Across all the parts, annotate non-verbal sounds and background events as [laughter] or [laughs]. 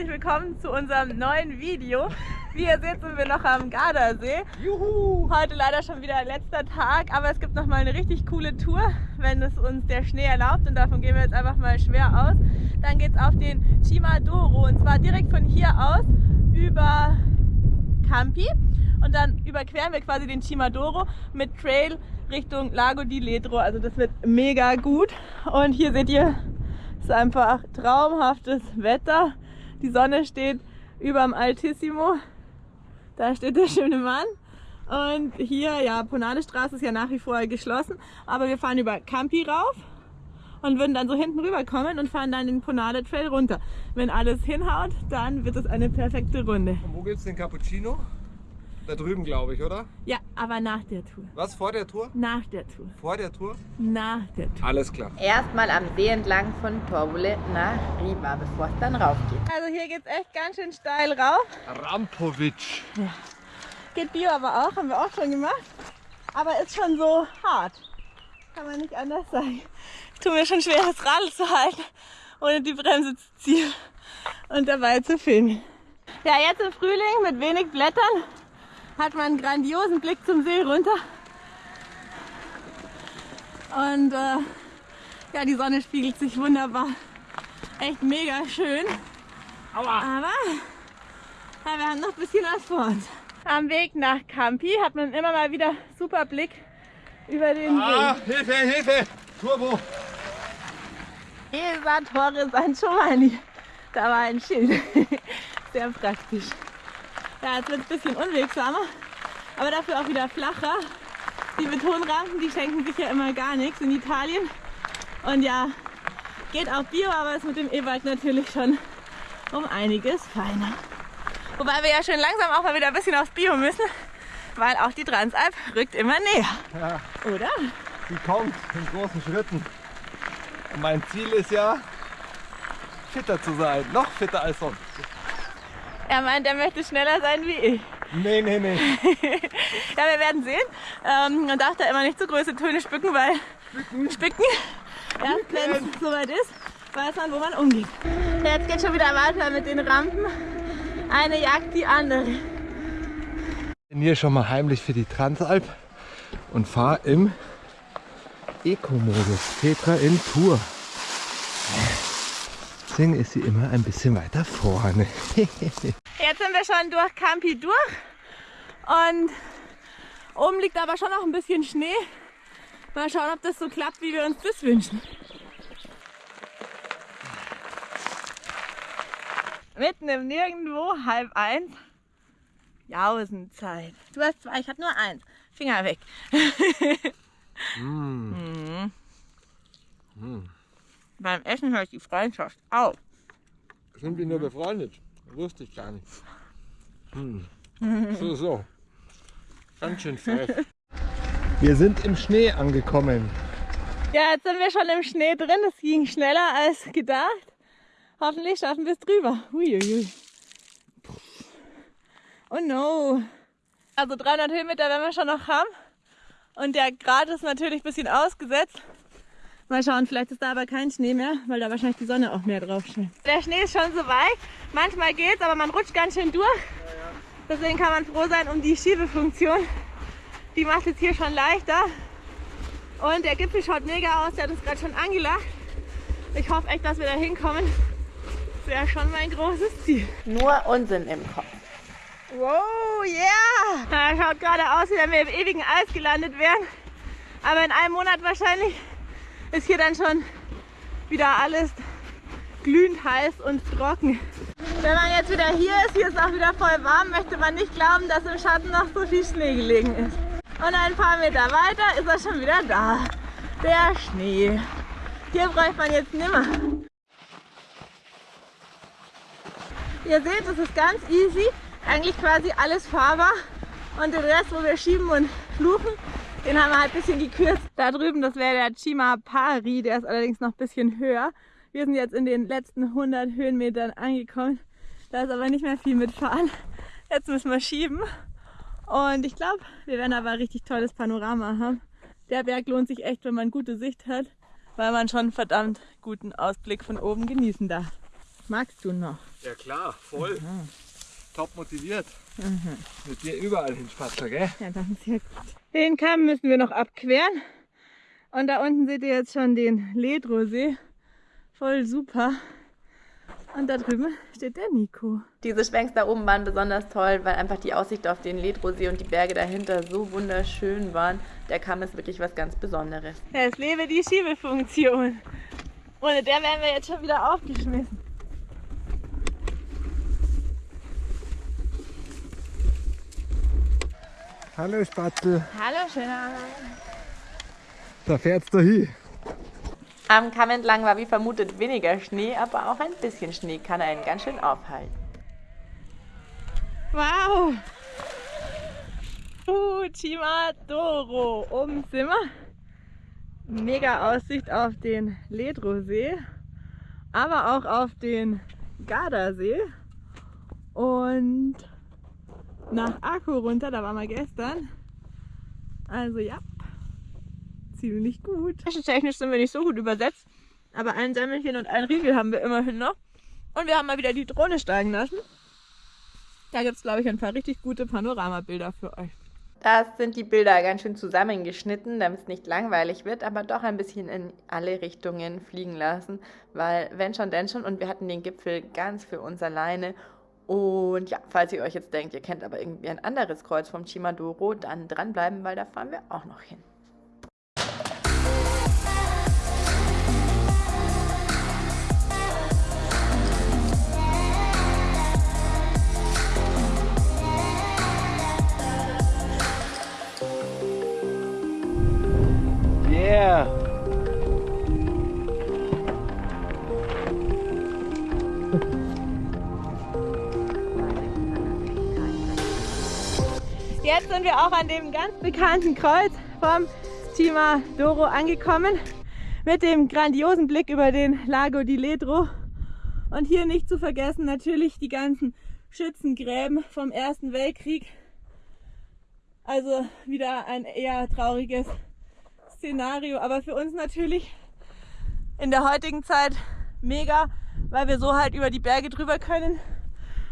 herzlich willkommen zu unserem neuen Video. Wie ihr seht, sind wir noch am Gardasee. Juhu! Heute leider schon wieder letzter Tag, aber es gibt noch mal eine richtig coole Tour, wenn es uns der Schnee erlaubt und davon gehen wir jetzt einfach mal schwer aus. Dann geht es auf den Chimadoro und zwar direkt von hier aus über Campi und dann überqueren wir quasi den Chimadoro mit Trail Richtung Lago di Ledro. Also das wird mega gut. Und hier seht ihr, es ist einfach traumhaftes Wetter. Die Sonne steht über dem Altissimo. Da steht der schöne Mann. Und hier, ja, Ponale Straße ist ja nach wie vor geschlossen. Aber wir fahren über Campi rauf und würden dann so hinten rüber kommen und fahren dann den Ponale Trail runter. Wenn alles hinhaut, dann wird es eine perfekte Runde. Und wo gibt es den Cappuccino? Da drüben, glaube ich, oder? Ja, aber nach der Tour. Was, vor der Tour? Nach der Tour. Vor der Tour? Nach der Tour. Alles klar. Erstmal am See entlang von Torbole nach Riva, bevor es dann rauf geht. Also hier geht es echt ganz schön steil rauf. Rampovic. Ja. Geht Bio aber auch, haben wir auch schon gemacht. Aber ist schon so hart. Kann man nicht anders sagen. Ich tue mir schon schwer, das Rad zu halten, ohne die Bremse zu ziehen und dabei zu filmen. Ja, jetzt im Frühling mit wenig Blättern hat man einen grandiosen Blick zum See runter. Und äh, ja, die Sonne spiegelt sich wunderbar. Echt mega schön. Aua. Aber ja, wir haben noch ein bisschen was vor uns. Am Weg nach Campi hat man immer mal wieder super Blick über den Ah, See. Hilfe, Hilfe! Turbo! Esa Torre San Giovanni. Da war ein Schild. [laughs] Sehr praktisch. Ja, jetzt wird es ein bisschen unwegsamer, aber dafür auch wieder flacher. Die Betonrampen, die schenken sich ja immer gar nichts in Italien. Und ja, geht auch Bio, aber ist mit dem E-Bike natürlich schon um einiges feiner. Wobei wir ja schon langsam auch mal wieder ein bisschen aufs Bio müssen, weil auch die Transalp rückt immer näher. Ja, Oder? die kommt in großen Schritten. Und mein Ziel ist ja, fitter zu sein. Noch fitter als sonst. Er meint, er möchte schneller sein wie ich. Nee, nee, nee. [laughs] Ja, wir werden sehen. Ähm, man darf da immer nicht so große Töne spicken, weil spicken, erst wenn es soweit ist, weiß man, wo man umgeht. Jetzt geht schon wieder weiter mit den Rampen. Eine jagt die andere. bin hier schon mal heimlich für die Transalp und fahre im Eco-Modus. Petra in Tour. Deswegen ist sie immer ein bisschen weiter vorne. [laughs] Jetzt sind wir schon durch Campi durch und oben liegt aber schon noch ein bisschen Schnee. Mal schauen, ob das so klappt, wie wir uns das wünschen. Mitten im Nirgendwo, halb eins. Jausenzeit. Du hast zwei, ich habe nur eins. Finger weg. [laughs] Mhm. Beim Essen hört die Freundschaft auf. Sind wir nur befreundet? Wusste ich gar nicht. Hm. So, so. Ganz schön frech. Wir sind im Schnee angekommen. Ja, jetzt sind wir schon im Schnee drin. Es ging schneller als gedacht. Hoffentlich schaffen wir es drüber. Uiuiui. Oh no. Also 300 Höhenmeter werden wir schon noch haben. Und der Grad ist natürlich ein bisschen ausgesetzt. Mal schauen, vielleicht ist da aber kein Schnee mehr, weil da wahrscheinlich die Sonne auch mehr drauf scheint. Der Schnee ist schon so weich. Manchmal geht's, aber man rutscht ganz schön durch. Deswegen kann man froh sein um die Schiebefunktion. Die macht es hier schon leichter. Und der Gipfel schaut mega aus, der hat uns gerade schon angelacht. Ich hoffe echt, dass wir da hinkommen. Das wäre schon mein großes Ziel. Nur Unsinn im Kopf. Wow, yeah! Ja, schaut gerade aus, wie wenn wir im ewigen Eis gelandet wären. Aber in einem Monat wahrscheinlich ist hier dann schon wieder alles glühend heiß und trocken. Wenn man jetzt wieder hier ist, hier ist auch wieder voll warm, möchte man nicht glauben, dass im Schatten noch so viel Schnee gelegen ist. Und ein paar Meter weiter ist er schon wieder da. Der Schnee. Hier bräuchte man jetzt nimmer. Ihr seht, es ist ganz easy. Eigentlich quasi alles fahrbar. Und den Rest, wo wir schieben und fluchen, den haben wir halt ein bisschen gekürzt. Da drüben, das wäre der Chima Pari, der ist allerdings noch ein bisschen höher. Wir sind jetzt in den letzten 100 Höhenmetern angekommen. Da ist aber nicht mehr viel mitfahren. Jetzt müssen wir schieben. Und ich glaube, wir werden aber ein richtig tolles Panorama haben. Der Berg lohnt sich echt, wenn man gute Sicht hat, weil man schon einen verdammt guten Ausblick von oben genießen darf. Magst du noch? Ja klar, voll. Mhm. Top motiviert. Mhm. Mit dir überall hin Spatzer, gell? Ja, das ist gut. Den Kamm müssen wir noch abqueren. Und da unten seht ihr jetzt schon den Ledrosee. Voll super. Und da drüben steht der Nico. Diese Schwenks da oben waren besonders toll, weil einfach die Aussicht auf den Ledrosee und die Berge dahinter so wunderschön waren. Der Kamm ist wirklich was ganz Besonderes. Ja, es lebe die Schiebefunktion. Ohne der wären wir jetzt schon wieder aufgeschmissen. Hallo Spatzel. Hallo schöner. Da fährt's du hin. Am Kamm entlang war wie vermutet weniger Schnee, aber auch ein bisschen Schnee kann einen ganz schön aufhalten. Wow! Uchima Doro. Oben sind wir. Mega Aussicht auf den Ledrosee, aber auch auf den Gardasee. Und nach Akku runter, da waren wir gestern. Also ja, ziemlich gut. Technisch sind wir nicht so gut übersetzt, aber ein Semmelchen und ein Riegel haben wir immerhin noch. Und wir haben mal wieder die Drohne steigen lassen. Da gibt es, glaube ich, ein paar richtig gute Panoramabilder für euch. Das sind die Bilder ganz schön zusammengeschnitten, damit es nicht langweilig wird, aber doch ein bisschen in alle Richtungen fliegen lassen, weil wenn schon, denn schon und wir hatten den Gipfel ganz für uns alleine. Und ja, falls ihr euch jetzt denkt, ihr kennt aber irgendwie ein anderes Kreuz vom Chimadoro, dann dranbleiben, weil da fahren wir auch noch hin. Jetzt sind wir auch an dem ganz bekannten Kreuz vom Tima Doro angekommen mit dem grandiosen Blick über den Lago di Ledro. Und hier nicht zu vergessen natürlich die ganzen Schützengräben vom Ersten Weltkrieg. Also wieder ein eher trauriges Szenario, aber für uns natürlich in der heutigen Zeit mega, weil wir so halt über die Berge drüber können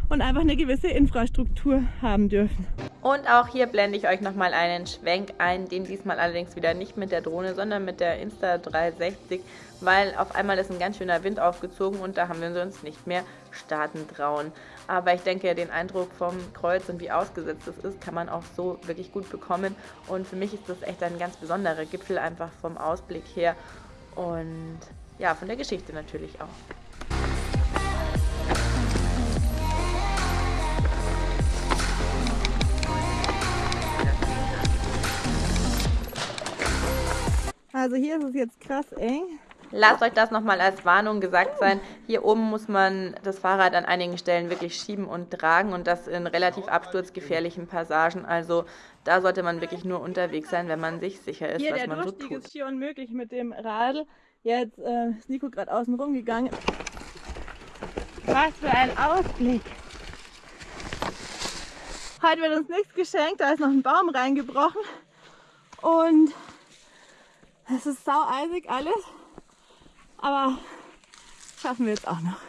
und einfach eine gewisse Infrastruktur haben dürfen. Und auch hier blende ich euch nochmal einen Schwenk ein, den diesmal allerdings wieder nicht mit der Drohne, sondern mit der Insta360, weil auf einmal ist ein ganz schöner Wind aufgezogen und da haben wir uns nicht mehr starten trauen. Aber ich denke, den Eindruck vom Kreuz und wie ausgesetzt es ist, kann man auch so wirklich gut bekommen. Und für mich ist das echt ein ganz besonderer Gipfel, einfach vom Ausblick her und ja, von der Geschichte natürlich auch. Also hier ist es jetzt krass eng. Lasst euch das nochmal als Warnung gesagt sein. Hier oben muss man das Fahrrad an einigen Stellen wirklich schieben und tragen und das in relativ absturzgefährlichen Passagen. Also da sollte man wirklich nur unterwegs sein, wenn man sich sicher ist, hier, was man so tut. Hier ist hier unmöglich mit dem Radl. Jetzt äh, ist Nico gerade außen rum gegangen. Was für ein Ausblick. Heute wird uns nichts geschenkt, da ist noch ein Baum reingebrochen. Und es ist sau eisig alles, aber schaffen wir jetzt auch noch.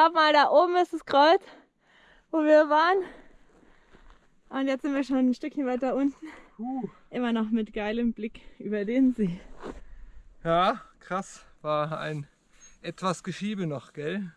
Schaut mal, da oben ist das Kreuz, wo wir waren. Und jetzt sind wir schon ein Stückchen weiter unten. Puh. Immer noch mit geilem Blick über den See. Ja, krass. War ein etwas Geschiebe noch, gell?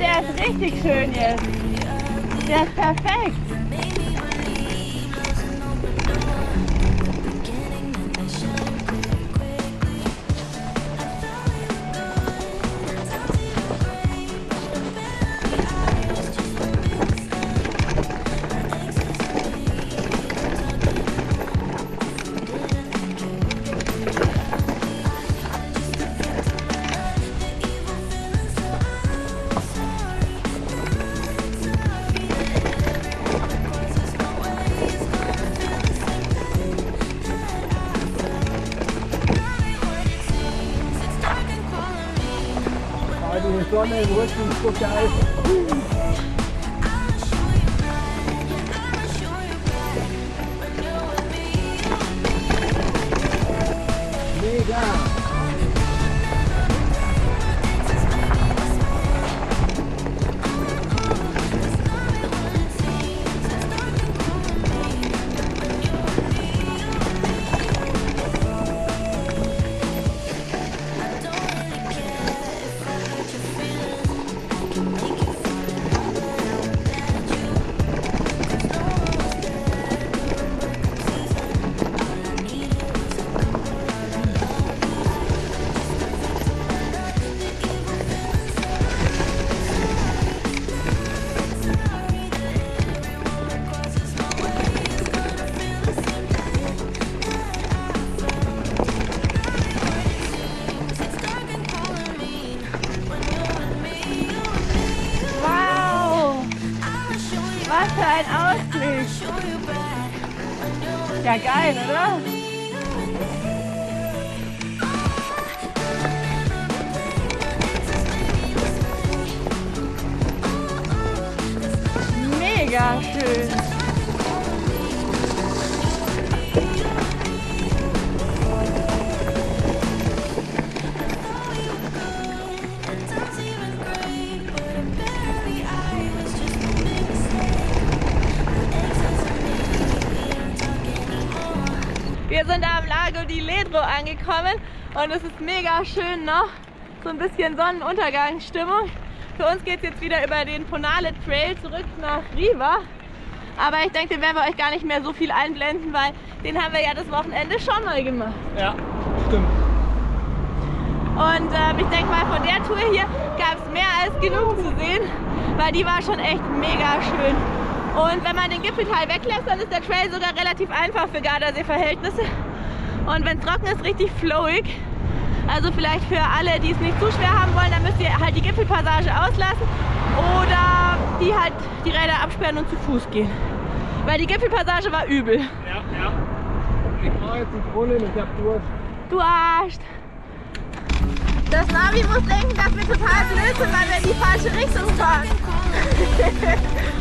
Der ist richtig schön jetzt. Der ist perfekt. Die Sonne im Rücken ist so geil. Geil, oder? Mega schön. Angekommen und es ist mega schön noch. So ein bisschen Sonnenuntergangsstimmung. Für uns geht es jetzt wieder über den Ponale Trail zurück nach Riva. Aber ich denke, den werden wir euch gar nicht mehr so viel einblenden, weil den haben wir ja das Wochenende schon mal gemacht. Ja, stimmt. Und ähm, ich denke mal, von der Tour hier gab es mehr als genug zu sehen, weil die war schon echt mega schön. Und wenn man den Gipfelteil weglässt, dann ist der Trail sogar relativ einfach für Gardasee-Verhältnisse. Und wenn es trocken ist, richtig flowig. Also vielleicht für alle, die es nicht zu schwer haben wollen, dann müsst ihr halt die Gipfelpassage auslassen oder die halt die Räder absperren und zu Fuß gehen. Weil die Gipfelpassage war übel. Ja, ja. Ich brauche jetzt einen Brunnen, ich hab Durst. Du Arsch! Das Navi muss denken, dass wir total blöd sind, weil wir in die falsche Richtung fahren. [laughs]